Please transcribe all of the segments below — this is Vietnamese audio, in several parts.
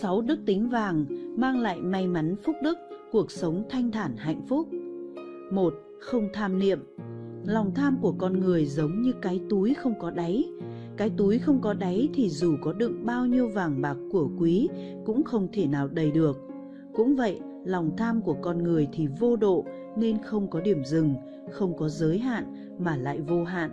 sáu đức tính vàng mang lại may mắn phúc đức, cuộc sống thanh thản hạnh phúc. một Không tham niệm. Lòng tham của con người giống như cái túi không có đáy. Cái túi không có đáy thì dù có đựng bao nhiêu vàng bạc của quý cũng không thể nào đầy được. Cũng vậy, lòng tham của con người thì vô độ nên không có điểm dừng, không có giới hạn mà lại vô hạn.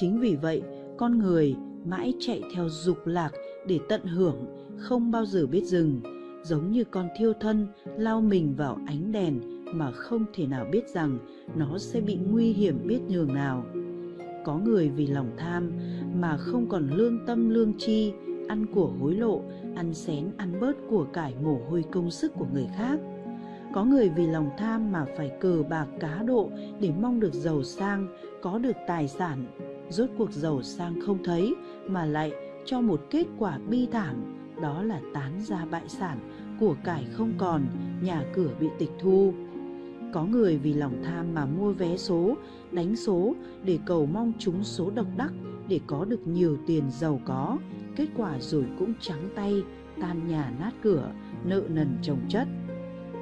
Chính vì vậy, con người mãi chạy theo dục lạc để tận hưởng, không bao giờ biết dừng, giống như con thiêu thân lao mình vào ánh đèn mà không thể nào biết rằng nó sẽ bị nguy hiểm biết nhường nào. Có người vì lòng tham mà không còn lương tâm lương chi, ăn của hối lộ, ăn xén ăn bớt của cải mồ hôi công sức của người khác. Có người vì lòng tham mà phải cờ bạc cá độ để mong được giàu sang, có được tài sản. Rốt cuộc giàu sang không thấy mà lại cho một kết quả bi thảm, đó là tán ra bại sản, của cải không còn, nhà cửa bị tịch thu. Có người vì lòng tham mà mua vé số, đánh số để cầu mong trúng số độc đắc để có được nhiều tiền giàu có, kết quả rồi cũng trắng tay, tan nhà nát cửa, nợ nần chồng chất.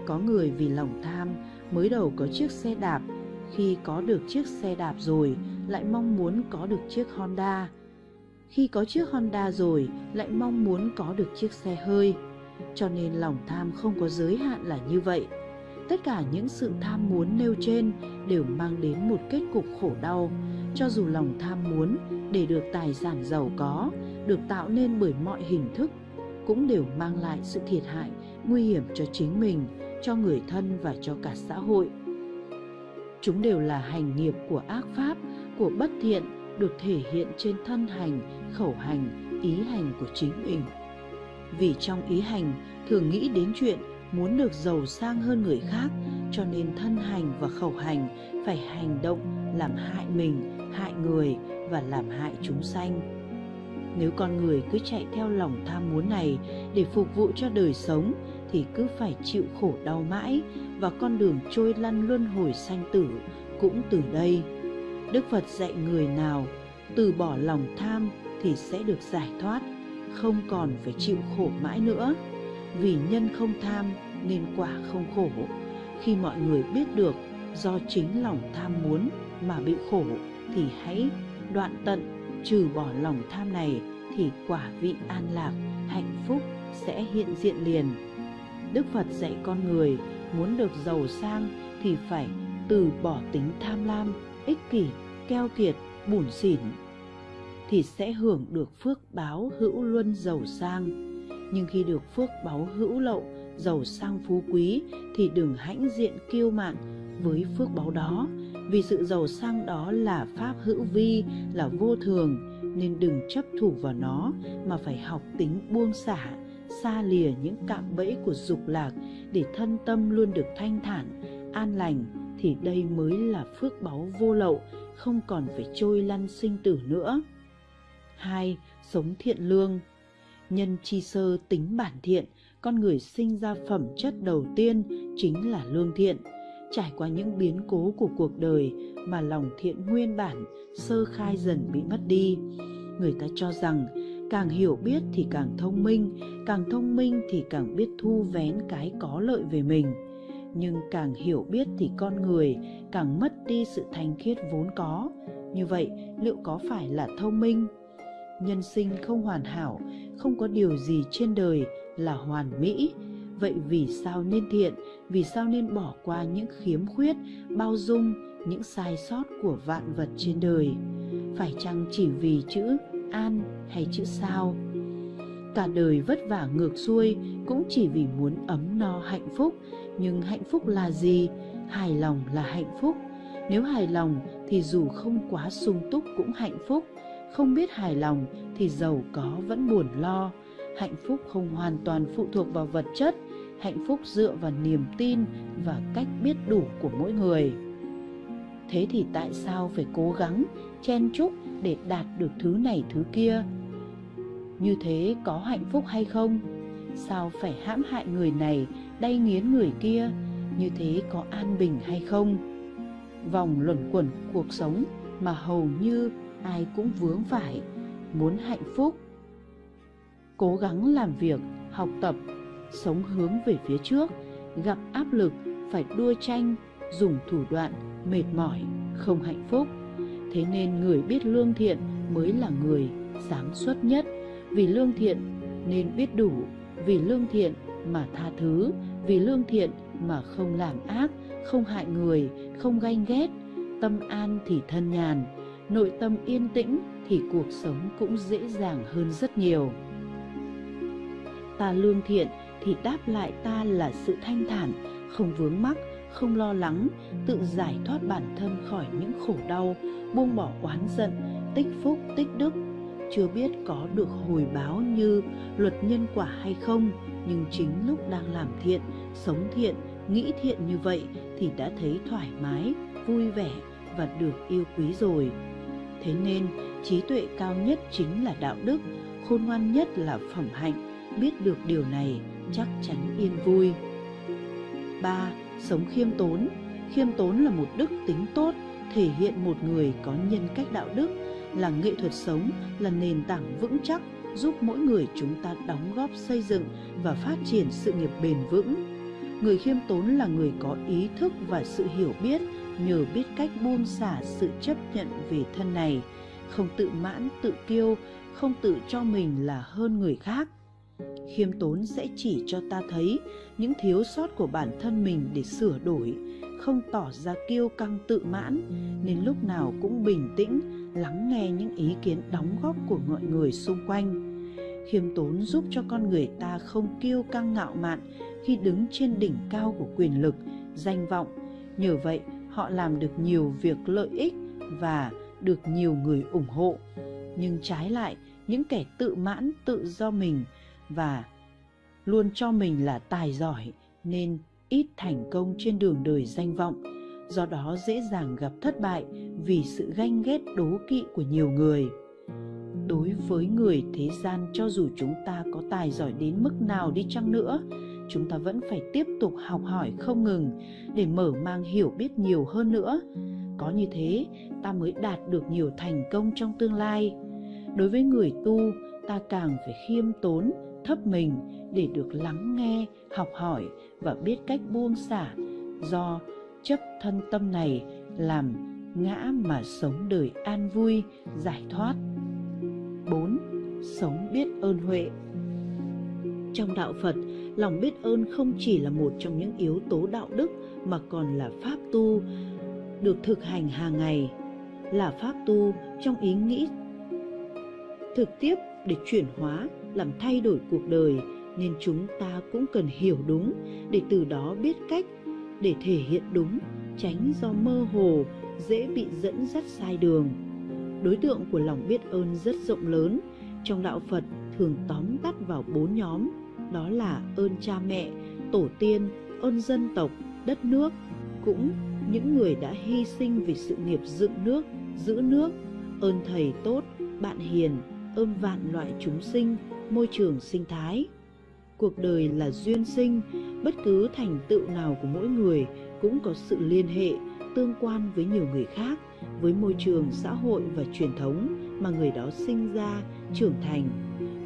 Có người vì lòng tham mới đầu có chiếc xe đạp, khi có được chiếc xe đạp rồi lại mong muốn có được chiếc Honda. Khi có chiếc Honda rồi lại mong muốn có được chiếc xe hơi. Cho nên lòng tham không có giới hạn là như vậy. Tất cả những sự tham muốn nêu trên đều mang đến một kết cục khổ đau. Cho dù lòng tham muốn để được tài sản giàu có, được tạo nên bởi mọi hình thức, cũng đều mang lại sự thiệt hại, nguy hiểm cho chính mình, cho người thân và cho cả xã hội. Chúng đều là hành nghiệp của ác pháp, của bất thiện được thể hiện trên thân hành, khẩu hành, ý hành của chính mình. Vì trong ý hành thường nghĩ đến chuyện muốn được giàu sang hơn người khác cho nên thân hành và khẩu hành phải hành động làm hại mình, hại người và làm hại chúng sanh. Nếu con người cứ chạy theo lòng tham muốn này để phục vụ cho đời sống thì cứ phải chịu khổ đau mãi và con đường trôi lăn luân hồi sanh tử cũng từ đây. Đức Phật dạy người nào từ bỏ lòng tham thì sẽ được giải thoát, không còn phải chịu khổ mãi nữa. Vì nhân không tham nên quả không khổ. Khi mọi người biết được do chính lòng tham muốn mà bị khổ thì hãy đoạn tận trừ bỏ lòng tham này thì quả vị an lạc, hạnh phúc sẽ hiện diện liền. Đức Phật dạy con người muốn được giàu sang thì phải từ bỏ tính tham lam, ích kỷ, keo kiệt, bủn xỉn thì sẽ hưởng được phước báo hữu luân giàu sang. Nhưng khi được phước báo hữu lậu, giàu sang phú quý thì đừng hãnh diện kiêu mạn với phước báo đó vì sự giàu sang đó là pháp hữu vi là vô thường nên đừng chấp thủ vào nó mà phải học tính buông xả xa lìa những cạm bẫy của dục lạc để thân tâm luôn được thanh thản an lành thì đây mới là phước báu vô lậu không còn phải trôi lăn sinh tử nữa hai, sống thiện lương. Nhân chi sơ tính bản thiện, con người sinh ra phẩm chất đầu tiên chính là lương thiện. Trải qua những biến cố của cuộc đời mà lòng thiện nguyên bản, sơ khai dần bị mất đi. Người ta cho rằng càng hiểu biết thì càng thông minh, càng thông minh thì càng biết thu vén cái có lợi về mình. Nhưng càng hiểu biết thì con người càng mất đi sự thanh khiết vốn có. Như vậy, liệu có phải là thông minh? Nhân sinh không hoàn hảo, không có điều gì trên đời là hoàn mỹ. Vậy vì sao nên thiện? Vì sao nên bỏ qua những khiếm khuyết, bao dung, những sai sót của vạn vật trên đời? Phải chăng chỉ vì chữ an hay chữ sao? Cả đời vất vả ngược xuôi cũng chỉ vì muốn ấm no hạnh phúc. Nhưng hạnh phúc là gì? Hài lòng là hạnh phúc. Nếu hài lòng thì dù không quá sung túc cũng hạnh phúc không biết hài lòng thì giàu có vẫn buồn lo. Hạnh phúc không hoàn toàn phụ thuộc vào vật chất, hạnh phúc dựa vào niềm tin và cách biết đủ của mỗi người. Thế thì tại sao phải cố gắng, chen chúc để đạt được thứ này thứ kia? Như thế có hạnh phúc hay không? Sao phải hãm hại người này, đay nghiến người kia? Như thế có an bình hay không? Vòng luẩn quẩn cuộc sống mà hầu như ai cũng vướng phải muốn hạnh phúc. Cố gắng làm việc học tập, sống hướng về phía trước, gặp áp lực phải đua tranh, dùng thủ đoạn, mệt mỏi, không hạnh phúc. Thế nên người biết lương thiện mới là người sáng suốt nhất, vì lương thiện nên biết đủ, vì lương thiện mà tha thứ, vì lương thiện mà không làm ác, không hại người, không ganh ghét, tâm an thì thân nhàn, nội tâm yên tĩnh thì cuộc sống cũng dễ dàng hơn rất nhiều. Ta lương thiện thì đáp lại ta là sự thanh thản, không vướng mắc, không lo lắng, tự giải thoát bản thân khỏi những khổ đau, buông bỏ oán giận, tích phúc, tích đức. Chưa biết có được hồi báo như luật nhân quả hay không, nhưng chính lúc đang làm thiện, sống thiện, nghĩ thiện như vậy thì đã thấy thoải mái, vui vẻ và được yêu quý rồi. Thế nên, trí tuệ cao nhất chính là đạo đức, khôn ngoan nhất là phẩm hạnh, biết được điều này chắc chắn yên vui. 3. Sống khiêm tốn Khiêm tốn là một đức tính tốt, thể hiện một người có nhân cách đạo đức, là nghệ thuật sống, là nền tảng vững chắc giúp mỗi người chúng ta đóng góp xây dựng và phát triển sự nghiệp bền vững. Người khiêm tốn là người có ý thức và sự hiểu biết nhờ biết cách buông xả sự chấp nhận về thân này, không tự mãn, tự kiêu, không tự cho mình là hơn người khác. Khiêm tốn sẽ chỉ cho ta thấy những thiếu sót của bản thân mình để sửa đổi, không tỏ ra kiêu căng tự mãn, nên lúc nào cũng bình tĩnh, lắng nghe những ý kiến đóng góp của mọi người xung quanh. Khiêm tốn giúp cho con người ta không kiêu căng ngạo mạn khi đứng trên đỉnh cao của quyền lực, danh vọng. Nhờ vậy, họ làm được nhiều việc lợi ích và được nhiều người ủng hộ. Nhưng trái lại, những kẻ tự mãn tự do mình và luôn cho mình là tài giỏi nên ít thành công trên đường đời danh vọng, do đó dễ dàng gặp thất bại vì sự ganh ghét đố kỵ của nhiều người. Đối với người thế gian cho dù chúng ta có tài giỏi đến mức nào đi chăng nữa, chúng ta vẫn phải tiếp tục học hỏi không ngừng để mở mang hiểu biết nhiều hơn nữa. Có như thế, ta mới đạt được nhiều thành công trong tương lai. Đối với người tu, ta càng phải khiêm tốn, thấp mình để được lắng nghe, học hỏi và biết cách buông xả do chấp thân tâm này làm ngã mà sống đời an vui, giải thoát. 4. Sống biết ơn huệ Trong đạo Phật, lòng biết ơn không chỉ là một trong những yếu tố đạo đức mà còn là pháp tu được thực hành hàng ngày, là pháp tu trong ý nghĩ thực tiếp để chuyển hóa, làm thay đổi cuộc đời nên chúng ta cũng cần hiểu đúng để từ đó biết cách để thể hiện đúng, tránh do mơ hồ dễ bị dẫn dắt sai đường. Đối tượng của lòng biết ơn rất rộng lớn, trong đạo Phật thường tóm tắt vào bốn nhóm, đó là ơn cha mẹ, tổ tiên, ơn dân tộc, đất nước, cũng những người đã hy sinh vì sự nghiệp dựng nước, giữ nước, ơn thầy tốt, bạn hiền, ơn vạn loại chúng sinh, môi trường sinh thái. Cuộc đời là duyên sinh, bất cứ thành tựu nào của mỗi người cũng có sự liên hệ, tương quan với nhiều người khác, với môi trường, xã hội và truyền thống mà người đó sinh ra, trưởng thành.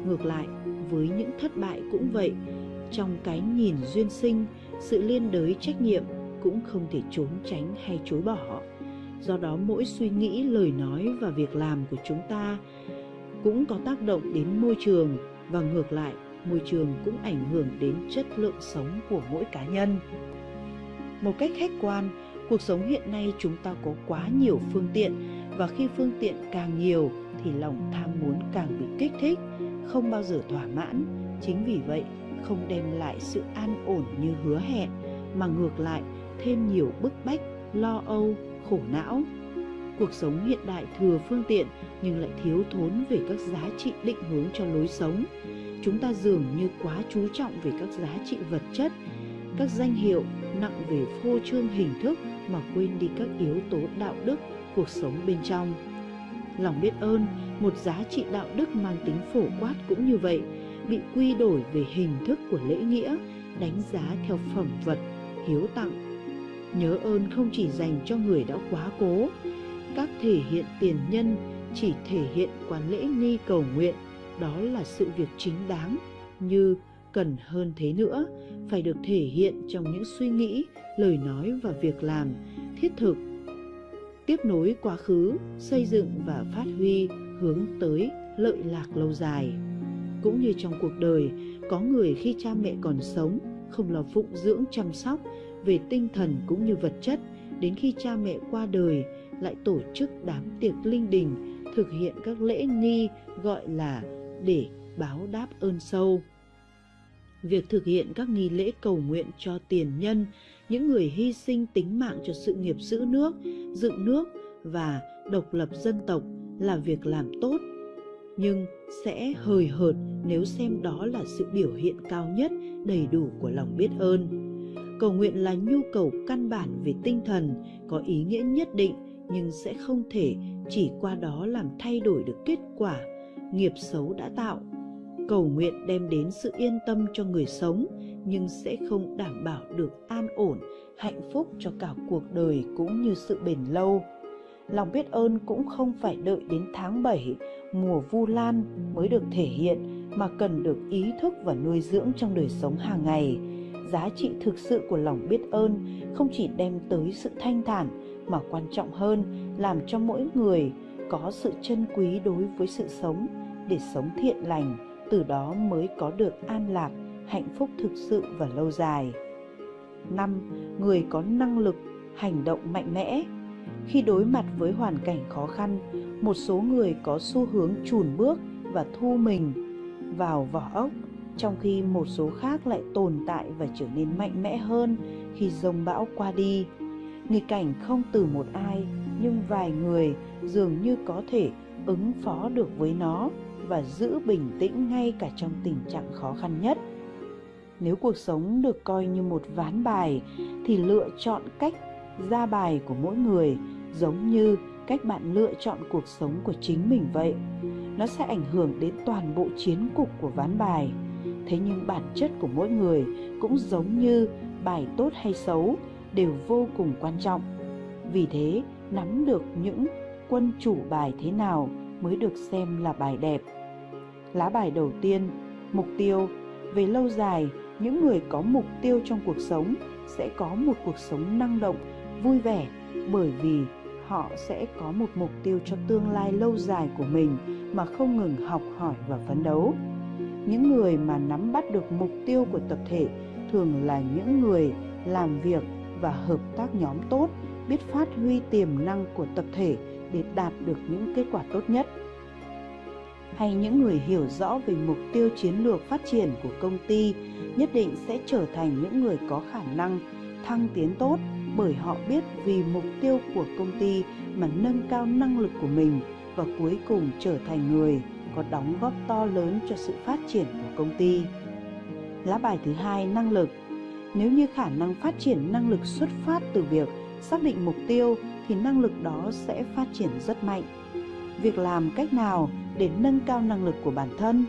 Ngược lại, với những thất bại cũng vậy, trong cái nhìn duyên sinh, sự liên đới trách nhiệm cũng không thể trốn tránh hay chối bỏ. Do đó mỗi suy nghĩ, lời nói và việc làm của chúng ta cũng có tác động đến môi trường và ngược lại môi trường cũng ảnh hưởng đến chất lượng sống của mỗi cá nhân. Một cách khách quan cuộc sống hiện nay chúng ta có quá nhiều phương tiện và khi phương tiện càng nhiều thì lòng tham muốn càng bị kích thích không bao giờ thỏa mãn. Chính vì vậy, không đem lại sự an ổn như hứa hẹn, mà ngược lại, thêm nhiều bức bách, lo âu, khổ não. Cuộc sống hiện đại thừa phương tiện, nhưng lại thiếu thốn về các giá trị định hướng cho lối sống. Chúng ta dường như quá chú trọng về các giá trị vật chất, các danh hiệu nặng về phô trương hình thức mà quên đi các yếu tố đạo đức, cuộc sống bên trong lòng biết ơn, một giá trị đạo đức mang tính phổ quát cũng như vậy, bị quy đổi về hình thức của lễ nghĩa, đánh giá theo phẩm vật, hiếu tặng. Nhớ ơn không chỉ dành cho người đã quá cố, các thể hiện tiền nhân chỉ thể hiện qua lễ nghi cầu nguyện, đó là sự việc chính đáng. Như cần hơn thế nữa, phải được thể hiện trong những suy nghĩ, lời nói và việc làm, thiết thực tiếp nối quá khứ, xây dựng và phát huy hướng tới lợi lạc lâu dài. Cũng như trong cuộc đời, có người khi cha mẹ còn sống, không lo phụng dưỡng chăm sóc về tinh thần cũng như vật chất, đến khi cha mẹ qua đời lại tổ chức đám tiệc linh đình, thực hiện các lễ nghi gọi là để báo đáp ơn sâu. Việc thực hiện các nghi lễ cầu nguyện cho tiền nhân những người hy sinh tính mạng cho sự nghiệp giữ nước, dựng nước và độc lập dân tộc là việc làm tốt, nhưng sẽ hời hợt nếu xem đó là sự biểu hiện cao nhất, đầy đủ của lòng biết ơn. Cầu nguyện là nhu cầu căn bản về tinh thần, có ý nghĩa nhất định, nhưng sẽ không thể chỉ qua đó làm thay đổi được kết quả nghiệp xấu đã tạo. Cầu nguyện đem đến sự yên tâm cho người sống nhưng sẽ không đảm bảo được an ổn, hạnh phúc cho cả cuộc đời cũng như sự bền lâu. Lòng biết ơn cũng không phải đợi đến tháng 7 mùa vu lan mới được thể hiện, mà cần được ý thức và nuôi dưỡng trong đời sống hàng ngày. Giá trị thực sự của lòng biết ơn không chỉ đem tới sự thanh thản, mà quan trọng hơn, làm cho mỗi người có sự trân quý đối với sự sống, để sống thiện lành, từ đó mới có được an lạc hạnh phúc thực sự và lâu dài. Năm, người có năng lực, hành động mạnh mẽ. Khi đối mặt với hoàn cảnh khó khăn, một số người có xu hướng chùn bước và thu mình vào vỏ ốc, trong khi một số khác lại tồn tại và trở nên mạnh mẽ hơn khi rông bão qua đi. Nghịch cảnh không từ một ai, nhưng vài người dường như có thể ứng phó được với nó và giữ bình tĩnh ngay cả trong tình trạng khó khăn nhất nếu cuộc sống được coi như một ván bài, thì lựa chọn cách ra bài của mỗi người giống như cách bạn lựa chọn cuộc sống của chính mình vậy. Nó sẽ ảnh hưởng đến toàn bộ chiến cục của ván bài. Thế nhưng bản chất của mỗi người cũng giống như bài tốt hay xấu đều vô cùng quan trọng. Vì thế, nắm được những quân chủ bài thế nào mới được xem là bài đẹp. Lá bài đầu tiên, mục tiêu, về lâu dài những người có mục tiêu trong cuộc sống sẽ có một cuộc sống năng động, vui vẻ, bởi vì họ sẽ có một mục tiêu cho tương lai lâu dài của mình mà không ngừng học hỏi và phấn đấu. Những người mà nắm bắt được mục tiêu của tập thể thường là những người làm việc và hợp tác nhóm tốt, biết phát huy tiềm năng của tập thể để đạt được những kết quả tốt nhất hay những người hiểu rõ về mục tiêu chiến lược phát triển của công ty nhất định sẽ trở thành những người có khả năng thăng tiến tốt bởi họ biết vì mục tiêu của công ty mà nâng cao năng lực của mình và cuối cùng trở thành người có đóng góp to lớn cho sự phát triển của công ty. Lá bài thứ hai, năng lực. Nếu như khả năng phát triển năng lực xuất phát từ việc xác định mục tiêu thì năng lực đó sẽ phát triển rất mạnh. Việc làm cách nào để nâng cao năng lực của bản thân?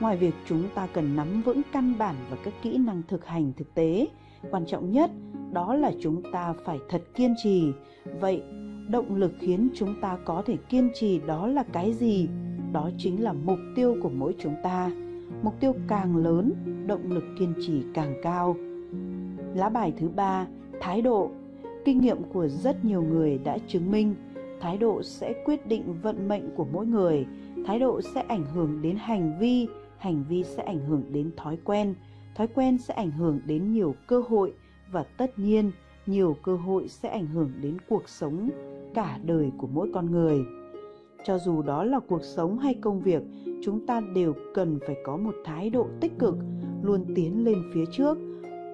Ngoài việc chúng ta cần nắm vững căn bản và các kỹ năng thực hành thực tế, quan trọng nhất đó là chúng ta phải thật kiên trì. Vậy, động lực khiến chúng ta có thể kiên trì đó là cái gì? Đó chính là mục tiêu của mỗi chúng ta. Mục tiêu càng lớn, động lực kiên trì càng cao. Lá bài thứ ba, thái độ. Kinh nghiệm của rất nhiều người đã chứng minh thái độ sẽ quyết định vận mệnh của mỗi người thái độ sẽ ảnh hưởng đến hành vi hành vi sẽ ảnh hưởng đến thói quen. Thói quen sẽ ảnh hưởng đến nhiều cơ hội và tất nhiên, nhiều cơ hội sẽ ảnh hưởng đến cuộc sống cả đời của mỗi con người. Cho dù đó là cuộc sống hay công việc, chúng ta đều cần phải có một thái độ tích cực, luôn tiến lên phía trước.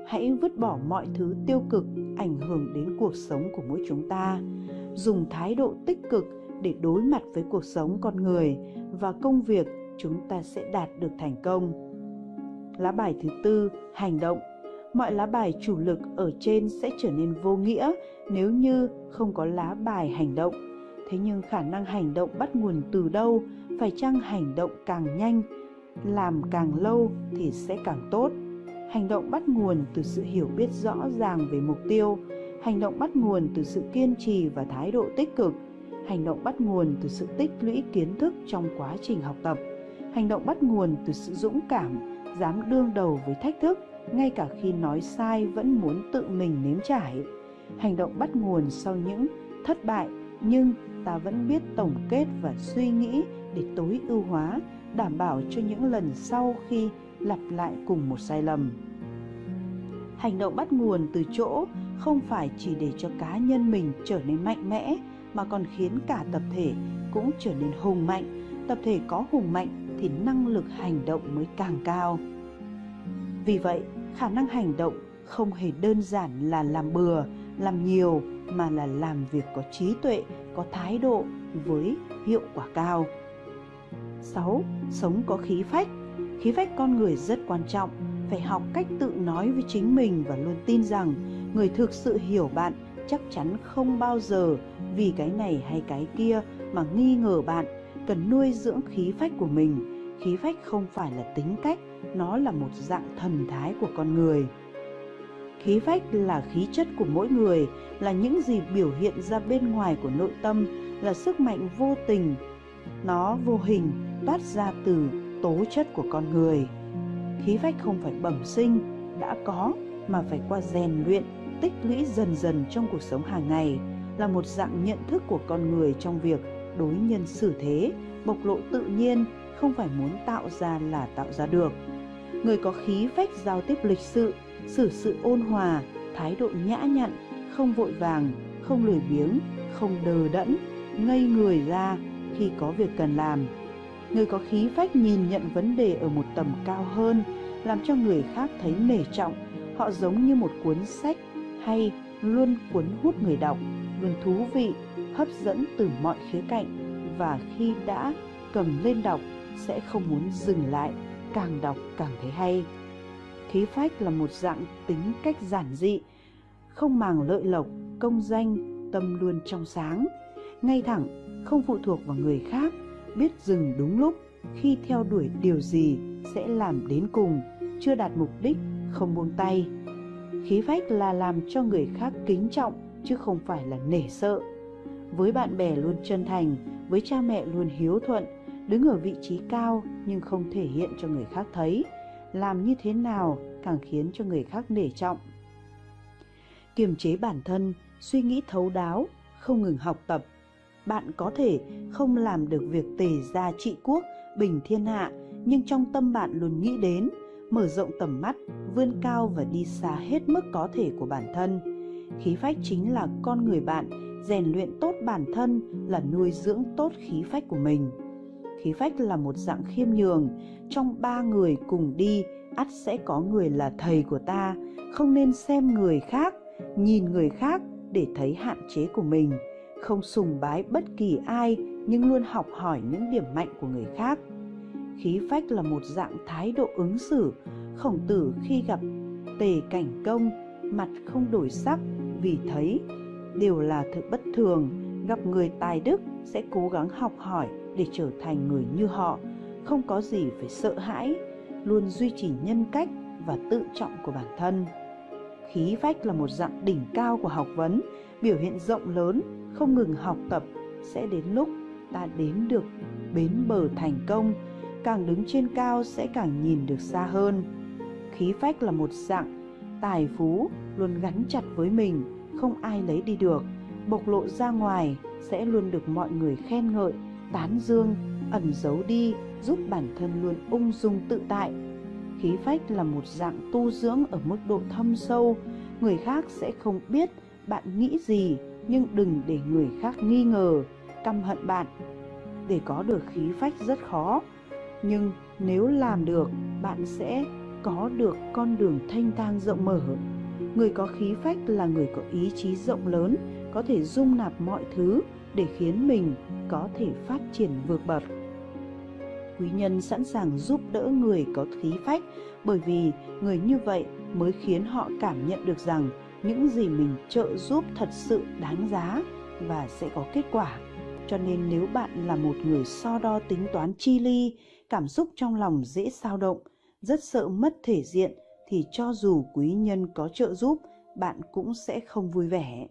Hãy vứt bỏ mọi thứ tiêu cực ảnh hưởng đến cuộc sống của mỗi chúng ta. Dùng thái độ tích cực để đối mặt với cuộc sống con người và công việc chúng ta sẽ đạt được thành công. Lá bài thứ tư, hành động. Mọi lá bài chủ lực ở trên sẽ trở nên vô nghĩa nếu như không có lá bài hành động. Thế nhưng khả năng hành động bắt nguồn từ đâu? Phải chăng hành động càng nhanh, làm càng lâu thì sẽ càng tốt? Hành động bắt nguồn từ sự hiểu biết rõ ràng về mục tiêu. Hành động bắt nguồn từ sự kiên trì và thái độ tích cực hành động bắt nguồn từ sự tích lũy kiến thức trong quá trình học tập hành động bắt nguồn từ sự dũng cảm dám đương đầu với thách thức, ngay cả khi nói sai vẫn muốn tự mình nếm trải. Hành động bắt nguồn sau những thất bại nhưng ta vẫn biết tổng kết và suy nghĩ để tối ưu hóa, đảm bảo cho những lần sau khi lặp lại cùng một sai lầm. Hành động bắt nguồn từ chỗ không phải chỉ để cho cá nhân mình trở nên mạnh mẽ mà còn khiến cả tập thể cũng trở nên hùng mạnh. Tập thể có hùng mạnh thì năng lực hành động mới càng cao. Vì vậy, khả năng hành động không hề đơn giản là làm bừa, làm nhiều mà là làm việc có trí tuệ, có thái độ với hiệu quả cao. 6. Sống có khí phách. Khí phách con người rất quan trọng, phải học cách tự nói với chính mình và luôn tin rằng người thực sự hiểu bạn chắc chắn không bao giờ vì cái này hay cái kia mà nghi ngờ bạn, cần nuôi dưỡng khí phách của mình. Khí phách không phải là tính cách, nó là một dạng thần thái của con người. Khí phách là khí chất của mỗi người, là những gì biểu hiện ra bên ngoài của nội tâm, là sức mạnh vô tình. Nó vô hình, toát ra từ tố chất của con người. Khí phách không phải bẩm sinh, đã có, mà phải qua rèn luyện, tích lũy dần dần trong cuộc sống hàng ngày là một dạng nhận thức của con người trong việc đối nhân xử thế, bộc lộ tự nhiên, không phải muốn tạo ra là tạo ra được. Người có khí phách giao tiếp lịch sự, xử sự ôn hòa, thái độ nhã nhặn, không vội vàng, không lười biếng, không đờ đẫn, ngây người ra khi có việc cần làm. Người có khí phách nhìn nhận vấn đề ở một tầm cao hơn, làm cho người khác thấy nể trọng, họ giống như một cuốn sách hay luôn cuốn hút người đọc luôn thú vị, hấp dẫn từ mọi khía cạnh. Và khi đã cầm lên đọc, sẽ không muốn dừng lại, càng đọc càng thấy hay. Khí phách là một dạng tính cách giản dị, không màng lợi lộc, công danh, tâm luôn trong sáng. Ngay thẳng, không phụ thuộc vào người khác, biết dừng đúng lúc, khi theo đuổi điều gì sẽ làm đến cùng, chưa đạt mục đích, không buông tay. Khí phách là làm cho người khác kính trọng chứ không phải là nể sợ. Với bạn bè luôn chân thành, với cha mẹ luôn hiếu thuận, đứng ở vị trí cao nhưng không thể hiện cho người khác thấy, làm như thế nào càng khiến cho người khác nể trọng. Kiềm chế bản thân, suy nghĩ thấu đáo, không ngừng học tập. Bạn có thể không làm được việc tề gia trị quốc, bình thiên hạ, nhưng trong tâm bạn luôn nghĩ đến, mở rộng tầm mắt, vươn cao và đi xa hết mức có thể của bản thân khí phách chính là con người bạn, rèn luyện tốt bản thân là nuôi dưỡng tốt khí phách của mình. Khí phách là một dạng khiêm nhường, trong ba người cùng đi, ắt sẽ có người là thầy của ta. Không nên xem người khác, nhìn người khác để thấy hạn chế của mình. Không sùng bái bất kỳ ai, nhưng luôn học hỏi những điểm mạnh của người khác. Khí phách là một dạng thái độ ứng xử, khổng tử khi gặp tề cảnh công mặt không đổi sắc, vì thấy đều là thực bất thường. Gặp người tài đức sẽ cố gắng học hỏi để trở thành người như họ, không có gì phải sợ hãi, luôn duy trì nhân cách và tự trọng của bản thân. Khí phách là một dạng đỉnh cao của học vấn, biểu hiện rộng lớn, không ngừng học tập, sẽ đến lúc ta đến được bến bờ thành công, càng đứng trên cao sẽ càng nhìn được xa hơn. Khí phách là một dạng tài phú, luôn gắn chặt với mình, không ai lấy đi được. Bộc lộ ra ngoài sẽ luôn được mọi người khen ngợi, tán dương, ẩn giấu đi, giúp bản thân luôn ung dung tự tại. Khí phách là một dạng tu dưỡng ở mức độ thâm sâu, người khác sẽ không biết bạn nghĩ gì, nhưng đừng để người khác nghi ngờ, căm hận bạn. Để có được khí phách rất khó, nhưng nếu làm được, bạn sẽ có được con đường thanh thang rộng mở. Người có khí phách là người có ý chí rộng lớn, có thể dung nạp mọi thứ để khiến mình có thể phát triển vượt bậc. Quý nhân sẵn sàng giúp đỡ người có khí phách, bởi vì người như vậy mới khiến họ cảm nhận được rằng những gì mình trợ giúp thật sự đáng giá và sẽ có kết quả. Cho nên nếu bạn là một người so đo tính toán chi ly, cảm xúc trong lòng dễ sao động rất sợ mất thể diện thì cho dù quý nhân có trợ giúp, bạn cũng sẽ không vui vẻ.